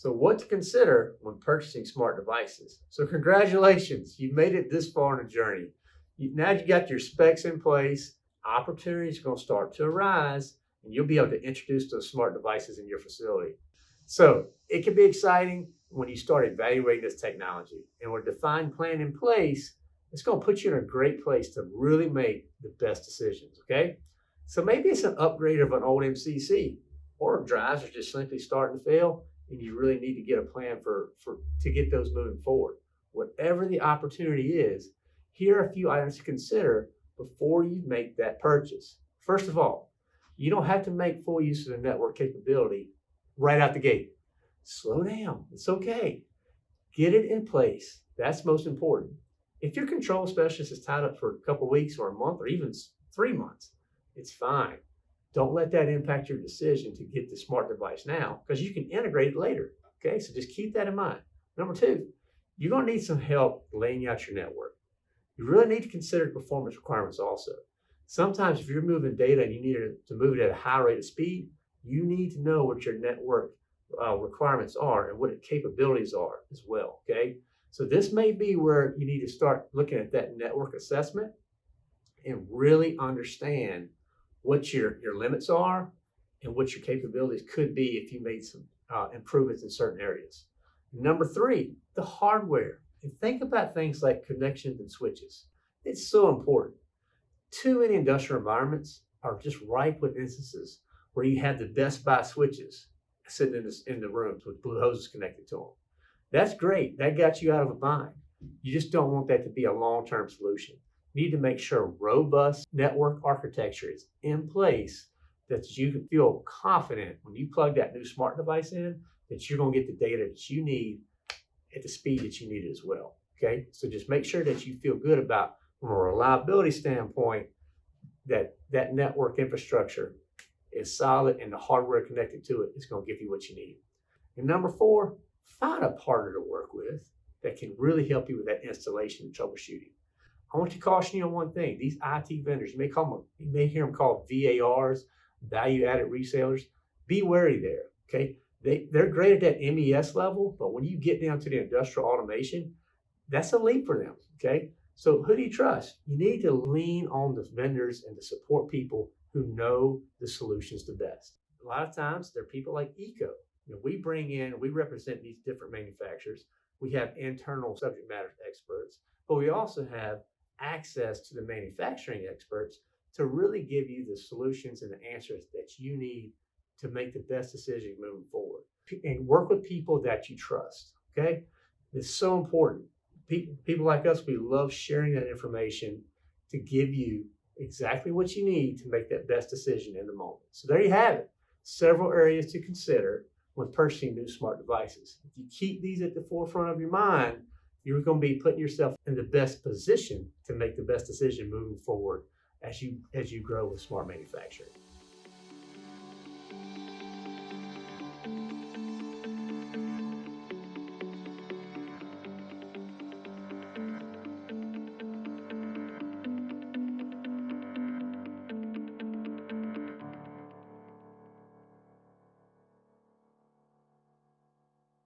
So what to consider when purchasing smart devices. So congratulations, you've made it this far in the journey. Now you got your specs in place, opportunities are going to start to arise, and you'll be able to introduce those smart devices in your facility. So it can be exciting when you start evaluating this technology. And with a defined plan in place, it's going to put you in a great place to really make the best decisions, okay? So maybe it's an upgrade of an old MCC or drives are just simply starting to fail and you really need to get a plan for, for to get those moving forward. Whatever the opportunity is, here are a few items to consider before you make that purchase. First of all, you don't have to make full use of the network capability right out the gate. Slow down. It's okay. Get it in place. That's most important. If your control specialist is tied up for a couple weeks or a month or even three months, it's fine. Don't let that impact your decision to get the smart device now because you can integrate it later. Okay, so just keep that in mind. Number two, you're going to need some help laying out your network. You really need to consider performance requirements also. Sometimes if you're moving data and you need to move it at a high rate of speed, you need to know what your network uh, requirements are and what its capabilities are as well, okay? So this may be where you need to start looking at that network assessment and really understand what your, your limits are and what your capabilities could be if you made some uh, improvements in certain areas. Number three, the hardware. And think about things like connections and switches. It's so important. Too many industrial environments are just ripe with instances where you have the best buy switches sitting in, this, in the rooms with blue hoses connected to them. That's great. That got you out of a bind. You just don't want that to be a long-term solution need to make sure robust network architecture is in place that you can feel confident when you plug that new smart device in that you're going to get the data that you need at the speed that you need it as well. Okay, so just make sure that you feel good about from a reliability standpoint that that network infrastructure is solid and the hardware connected to it is going to give you what you need. And number four, find a partner to work with that can really help you with that installation and troubleshooting. I want to caution you on one thing. These IT vendors, you may call them, you may hear them called VARs, value added resellers. Be wary there. Okay. They, they're great at that MES level, but when you get down to the industrial automation, that's a leap for them. Okay. So who do you trust? You need to lean on the vendors and the support people who know the solutions the best. A lot of times they're people like EECO. You know, we bring in, we represent these different manufacturers. We have internal subject matter experts, but we also have access to the manufacturing experts to really give you the solutions and the answers that you need to make the best decision moving forward. And work with people that you trust. Okay. It's so important. People, like us, we love sharing that information to give you exactly what you need to make that best decision in the moment. So there you have it. Several areas to consider when purchasing new smart devices. If you keep these at the forefront of your mind, you're going to be putting yourself in the best position to make the best decision moving forward as you as you grow with smart manufacturing.